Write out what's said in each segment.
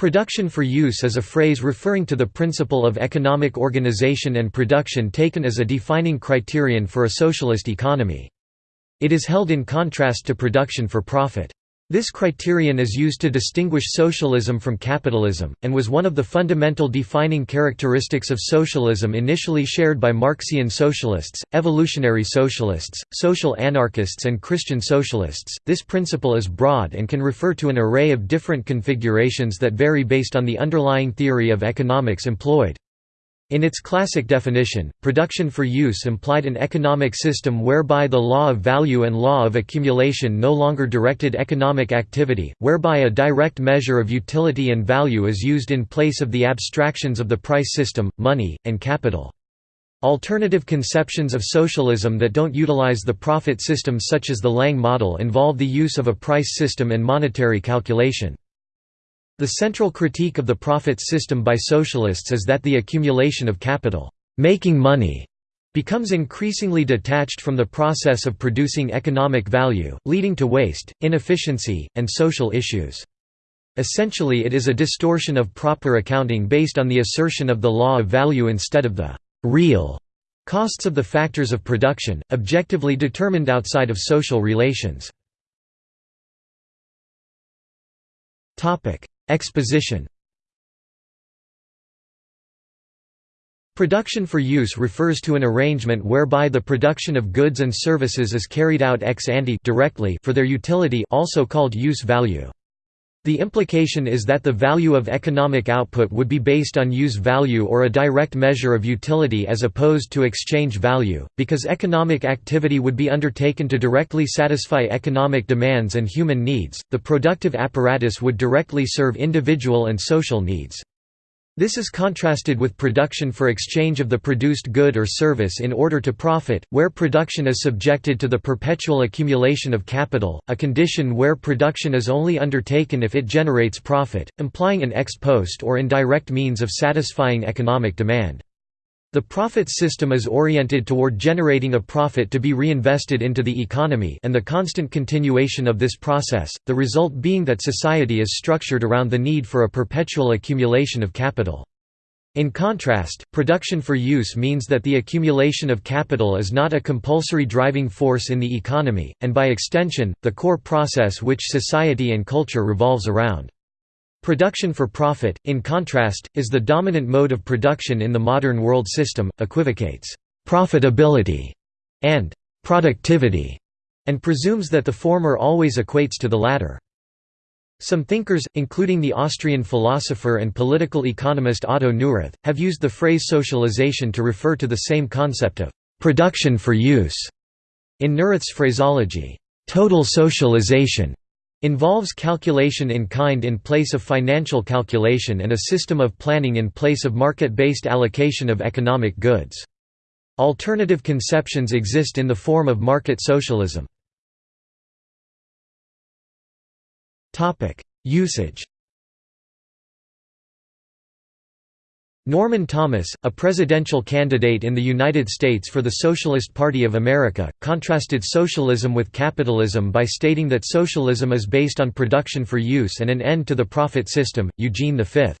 Production for use is a phrase referring to the principle of economic organization and production taken as a defining criterion for a socialist economy. It is held in contrast to production for profit. This criterion is used to distinguish socialism from capitalism, and was one of the fundamental defining characteristics of socialism initially shared by Marxian socialists, evolutionary socialists, social anarchists, and Christian socialists. This principle is broad and can refer to an array of different configurations that vary based on the underlying theory of economics employed. In its classic definition, production for use implied an economic system whereby the law of value and law of accumulation no longer directed economic activity, whereby a direct measure of utility and value is used in place of the abstractions of the price system, money, and capital. Alternative conceptions of socialism that don't utilize the profit system such as the Lange model involve the use of a price system and monetary calculation. The central critique of the profits system by socialists is that the accumulation of capital, making money, becomes increasingly detached from the process of producing economic value, leading to waste, inefficiency, and social issues. Essentially it is a distortion of proper accounting based on the assertion of the law of value instead of the «real» costs of the factors of production, objectively determined outside of social relations. Exposition Production for use refers to an arrangement whereby the production of goods and services is carried out ex ante directly for their utility also called use value. The implication is that the value of economic output would be based on use value or a direct measure of utility as opposed to exchange value, because economic activity would be undertaken to directly satisfy economic demands and human needs, the productive apparatus would directly serve individual and social needs. This is contrasted with production for exchange of the produced good or service in order to profit, where production is subjected to the perpetual accumulation of capital, a condition where production is only undertaken if it generates profit, implying an ex post or indirect means of satisfying economic demand. The profit system is oriented toward generating a profit to be reinvested into the economy and the constant continuation of this process, the result being that society is structured around the need for a perpetual accumulation of capital. In contrast, production for use means that the accumulation of capital is not a compulsory driving force in the economy, and by extension, the core process which society and culture revolves around. Production for profit, in contrast, is the dominant mode of production in the modern world system, equivocates «profitability» and «productivity» and presumes that the former always equates to the latter. Some thinkers, including the Austrian philosopher and political economist Otto Neurath, have used the phrase socialization to refer to the same concept of «production for use». In Neurath's phraseology, «total socialization» Involves calculation in kind in place of financial calculation and a system of planning in place of market-based allocation of economic goods. Alternative conceptions exist in the form of market socialism. Usage Norman Thomas, a presidential candidate in the United States for the Socialist Party of America, contrasted socialism with capitalism by stating that socialism is based on production for use and an end to the profit system. Eugene V.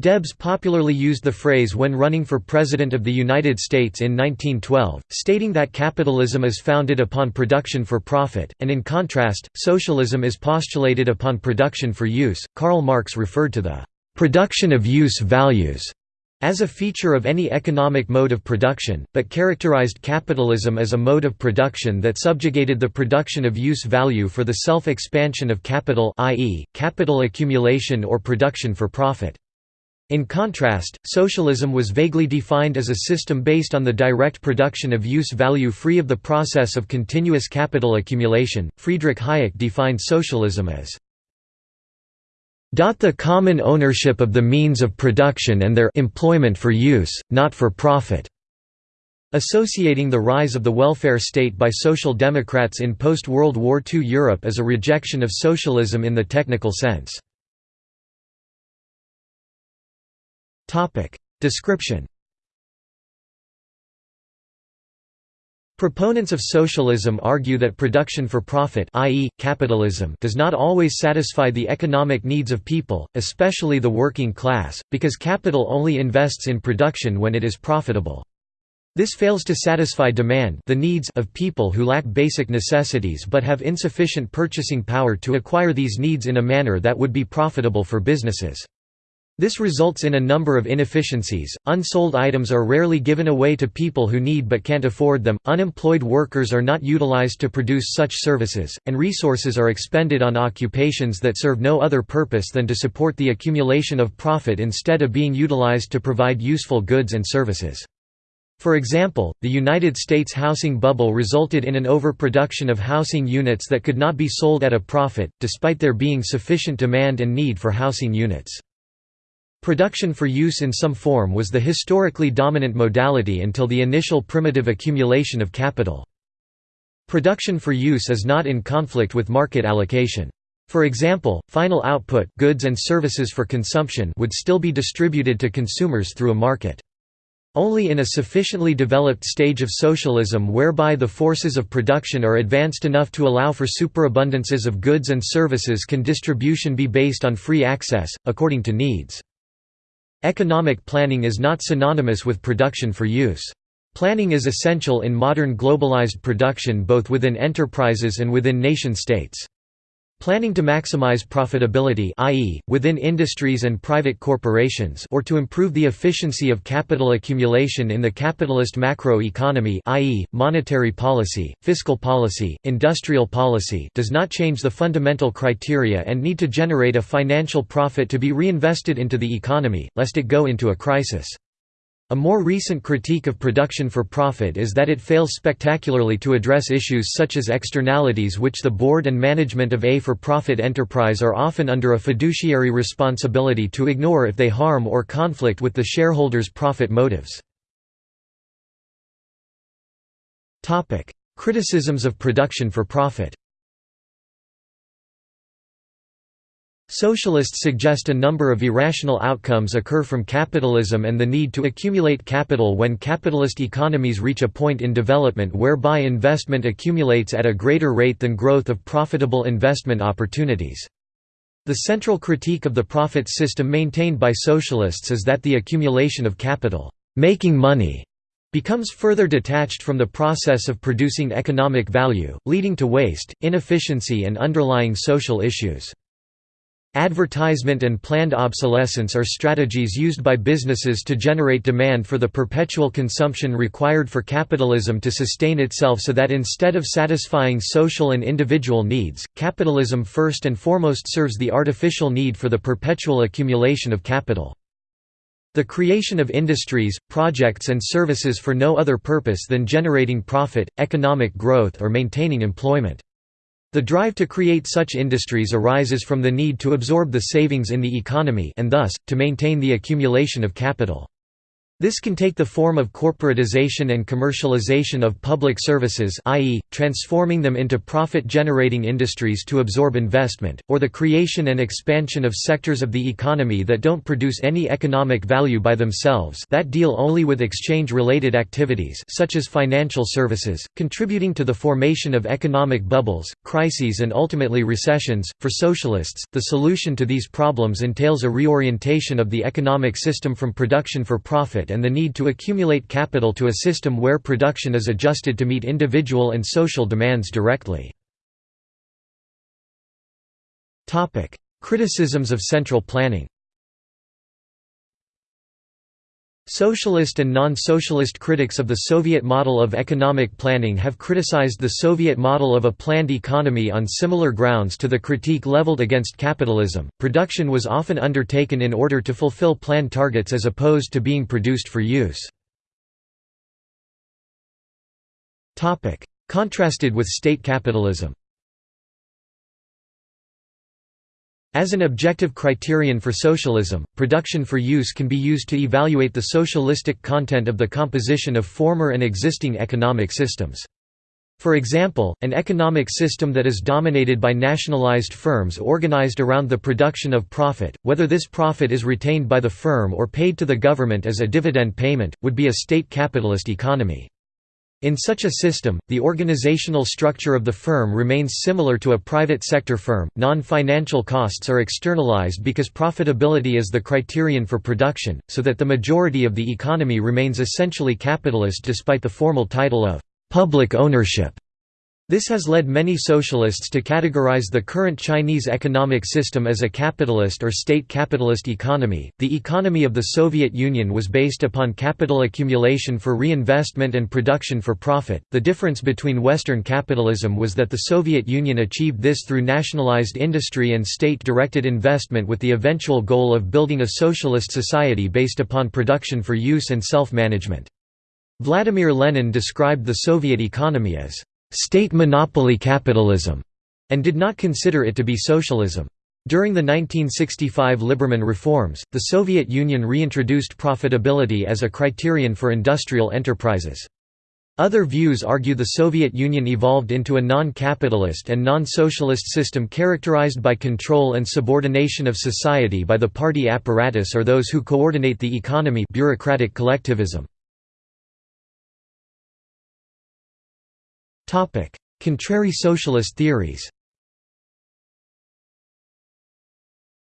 Debs popularly used the phrase when running for President of the United States in 1912, stating that capitalism is founded upon production for profit, and in contrast, socialism is postulated upon production for use. Karl Marx referred to the production of use values as a feature of any economic mode of production, but characterized capitalism as a mode of production that subjugated the production of use value for the self-expansion of capital i.e., capital accumulation or production for profit. In contrast, socialism was vaguely defined as a system based on the direct production of use value free of the process of continuous capital accumulation. Friedrich Hayek defined socialism as the common ownership of the means of production and their employment for use, not for profit. Associating the rise of the welfare state by Social Democrats in post-World War II Europe as a rejection of socialism in the technical sense. Description Proponents of socialism argue that production for profit i.e., capitalism does not always satisfy the economic needs of people, especially the working class, because capital only invests in production when it is profitable. This fails to satisfy demand the needs of people who lack basic necessities but have insufficient purchasing power to acquire these needs in a manner that would be profitable for businesses. This results in a number of inefficiencies, unsold items are rarely given away to people who need but can't afford them, unemployed workers are not utilized to produce such services, and resources are expended on occupations that serve no other purpose than to support the accumulation of profit instead of being utilized to provide useful goods and services. For example, the United States housing bubble resulted in an overproduction of housing units that could not be sold at a profit, despite there being sufficient demand and need for housing units. Production for use in some form was the historically dominant modality until the initial primitive accumulation of capital. Production for use is not in conflict with market allocation. For example, final output goods and services for consumption would still be distributed to consumers through a market. Only in a sufficiently developed stage of socialism whereby the forces of production are advanced enough to allow for superabundances of goods and services can distribution be based on free access, according to needs. Economic planning is not synonymous with production for use. Planning is essential in modern globalized production both within enterprises and within nation-states. Planning to maximize profitability i.e., within industries and private corporations or to improve the efficiency of capital accumulation in the capitalist macroeconomy i.e., monetary policy, fiscal policy, industrial policy does not change the fundamental criteria and need to generate a financial profit to be reinvested into the economy, lest it go into a crisis. A more recent critique of production for profit is that it fails spectacularly to address issues such as externalities which the board and management of a for-profit enterprise are often under a fiduciary responsibility to ignore if they harm or conflict with the shareholders' profit motives. Criticisms of production for profit Socialists suggest a number of irrational outcomes occur from capitalism and the need to accumulate capital when capitalist economies reach a point in development whereby investment accumulates at a greater rate than growth of profitable investment opportunities. The central critique of the profit system maintained by socialists is that the accumulation of capital, making money, becomes further detached from the process of producing economic value, leading to waste, inefficiency and underlying social issues. Advertisement and planned obsolescence are strategies used by businesses to generate demand for the perpetual consumption required for capitalism to sustain itself so that instead of satisfying social and individual needs, capitalism first and foremost serves the artificial need for the perpetual accumulation of capital. The creation of industries, projects and services for no other purpose than generating profit, economic growth or maintaining employment. The drive to create such industries arises from the need to absorb the savings in the economy and thus, to maintain the accumulation of capital. This can take the form of corporatization and commercialization of public services i.e., transforming them into profit-generating industries to absorb investment, or the creation and expansion of sectors of the economy that don't produce any economic value by themselves that deal only with exchange-related activities such as financial services, contributing to the formation of economic bubbles, crises and ultimately recessions. For socialists, the solution to these problems entails a reorientation of the economic system from production for profit and the need to accumulate capital to a system where production is adjusted to meet individual and social demands directly. Criticisms of central planning Socialist and non-socialist critics of the Soviet model of economic planning have criticized the Soviet model of a planned economy on similar grounds to the critique leveled against capitalism. Production was often undertaken in order to fulfill planned targets as opposed to being produced for use. Contrasted with state capitalism. As an objective criterion for socialism, production for use can be used to evaluate the socialistic content of the composition of former and existing economic systems. For example, an economic system that is dominated by nationalized firms organized around the production of profit, whether this profit is retained by the firm or paid to the government as a dividend payment, would be a state capitalist economy. In such a system, the organizational structure of the firm remains similar to a private sector firm. Non financial costs are externalized because profitability is the criterion for production, so that the majority of the economy remains essentially capitalist despite the formal title of public ownership. This has led many socialists to categorize the current Chinese economic system as a capitalist or state capitalist economy. The economy of the Soviet Union was based upon capital accumulation for reinvestment and production for profit. The difference between Western capitalism was that the Soviet Union achieved this through nationalized industry and state directed investment with the eventual goal of building a socialist society based upon production for use and self management. Vladimir Lenin described the Soviet economy as state monopoly capitalism, and did not consider it to be socialism. During the 1965 Liberman reforms, the Soviet Union reintroduced profitability as a criterion for industrial enterprises. Other views argue the Soviet Union evolved into a non-capitalist and non-socialist system characterized by control and subordination of society by the party apparatus or those who coordinate the economy bureaucratic collectivism. Contrary socialist theories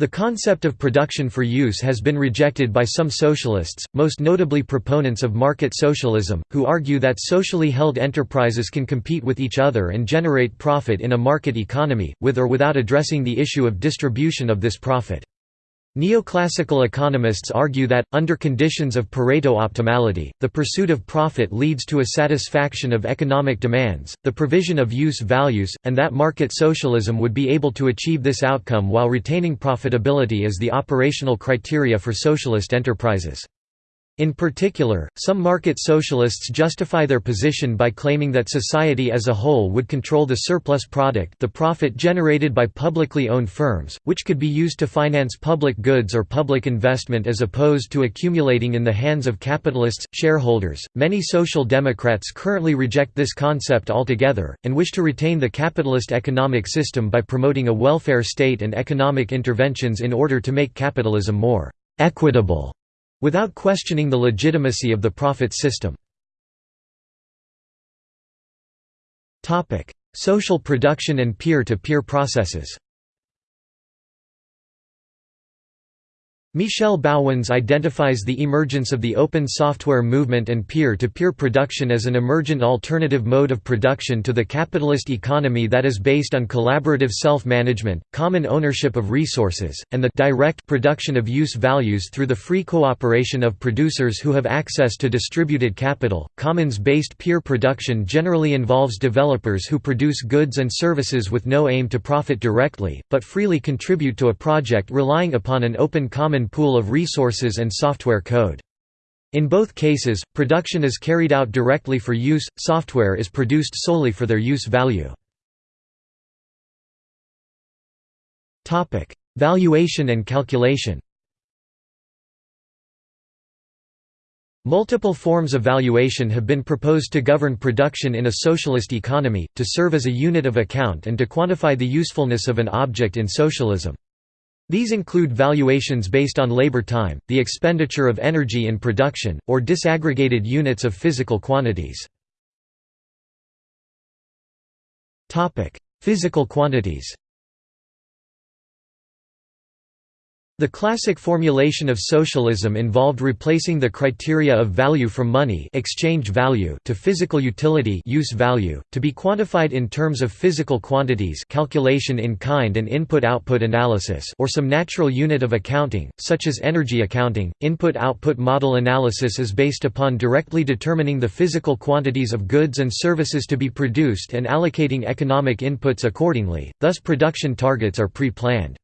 The concept of production for use has been rejected by some socialists, most notably proponents of market socialism, who argue that socially held enterprises can compete with each other and generate profit in a market economy, with or without addressing the issue of distribution of this profit. Neoclassical economists argue that, under conditions of Pareto optimality, the pursuit of profit leads to a satisfaction of economic demands, the provision of use values, and that market socialism would be able to achieve this outcome while retaining profitability as the operational criteria for socialist enterprises. In particular, some market socialists justify their position by claiming that society as a whole would control the surplus product the profit generated by publicly owned firms, which could be used to finance public goods or public investment as opposed to accumulating in the hands of capitalists, shareholders. Many social democrats currently reject this concept altogether, and wish to retain the capitalist economic system by promoting a welfare state and economic interventions in order to make capitalism more equitable without questioning the legitimacy of the profit system. Social production and peer-to-peer -peer processes Michel Bauwens identifies the emergence of the open software movement and peer-to-peer -peer production as an emergent alternative mode of production to the capitalist economy that is based on collaborative self-management, common ownership of resources, and the direct production of use values through the free cooperation of producers who have access to distributed capital. Commons-based peer production generally involves developers who produce goods and services with no aim to profit directly, but freely contribute to a project relying upon an open common common pool of resources and software code. In both cases, production is carried out directly for use, software is produced solely for their use value. Valuation and calculation Multiple forms of valuation have been proposed to govern production in a socialist economy, to serve as a unit of account and to quantify the usefulness of an object in socialism. These include valuations based on labor time, the expenditure of energy in production, or disaggregated units of physical quantities. Physical quantities The classic formulation of socialism involved replacing the criteria of value from money exchange value to physical utility use value, to be quantified in terms of physical quantities calculation in kind and input-output analysis or some natural unit of accounting, such as energy accounting. Input-output model analysis is based upon directly determining the physical quantities of goods and services to be produced and allocating economic inputs accordingly, thus production targets are pre-planned.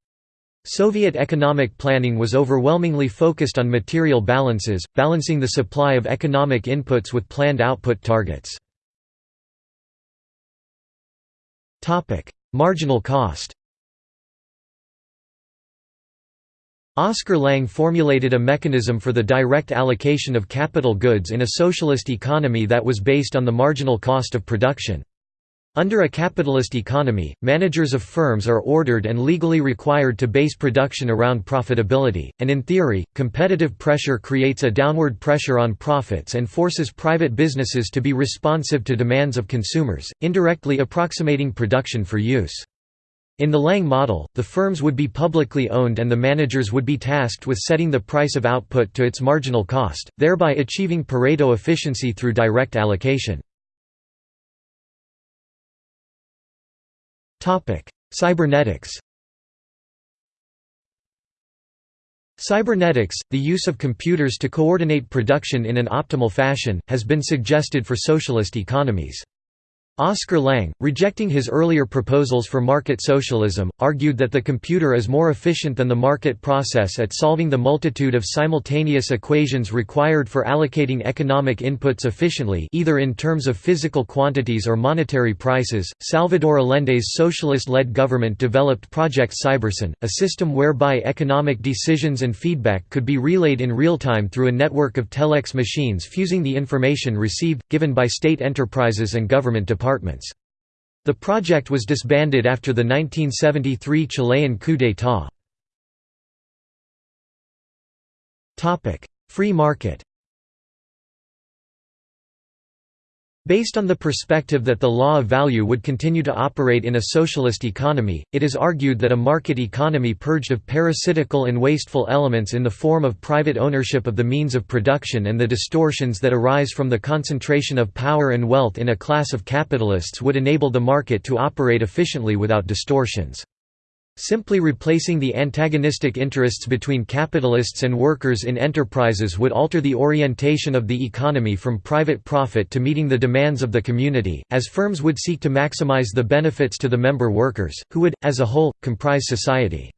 Soviet economic planning was overwhelmingly focused on material balances, balancing the supply of economic inputs with planned output targets. Marginal cost Oscar Lange formulated a mechanism for the direct allocation of capital goods in a socialist economy that was based on the marginal cost of production. Under a capitalist economy, managers of firms are ordered and legally required to base production around profitability, and in theory, competitive pressure creates a downward pressure on profits and forces private businesses to be responsive to demands of consumers, indirectly approximating production for use. In the Lange model, the firms would be publicly owned and the managers would be tasked with setting the price of output to its marginal cost, thereby achieving Pareto efficiency through direct allocation. Cybernetics Cybernetics, the use of computers to coordinate production in an optimal fashion, has been suggested for socialist economies. Oscar Lange, rejecting his earlier proposals for market socialism, argued that the computer is more efficient than the market process at solving the multitude of simultaneous equations required for allocating economic inputs efficiently either in terms of physical quantities or monetary prices. Salvador Allende's socialist-led government developed Project Cybersyn, a system whereby economic decisions and feedback could be relayed in real time through a network of telex machines fusing the information received, given by state enterprises and government departments departments. The project was disbanded after the 1973 Chilean coup d'état. Free market Based on the perspective that the law of value would continue to operate in a socialist economy, it is argued that a market economy purged of parasitical and wasteful elements in the form of private ownership of the means of production and the distortions that arise from the concentration of power and wealth in a class of capitalists would enable the market to operate efficiently without distortions. Simply replacing the antagonistic interests between capitalists and workers in enterprises would alter the orientation of the economy from private profit to meeting the demands of the community, as firms would seek to maximize the benefits to the member workers, who would, as a whole, comprise society.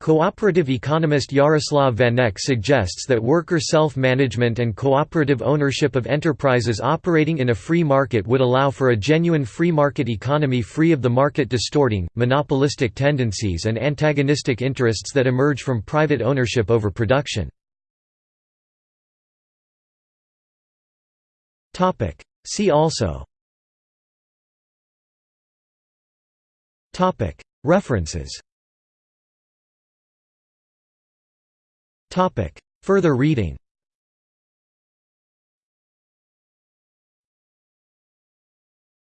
Cooperative economist Jaroslav Vanek suggests that worker self-management and cooperative ownership of enterprises operating in a free market would allow for a genuine free market economy free of the market distorting, monopolistic tendencies and antagonistic interests that emerge from private ownership over production. See also. References Further reading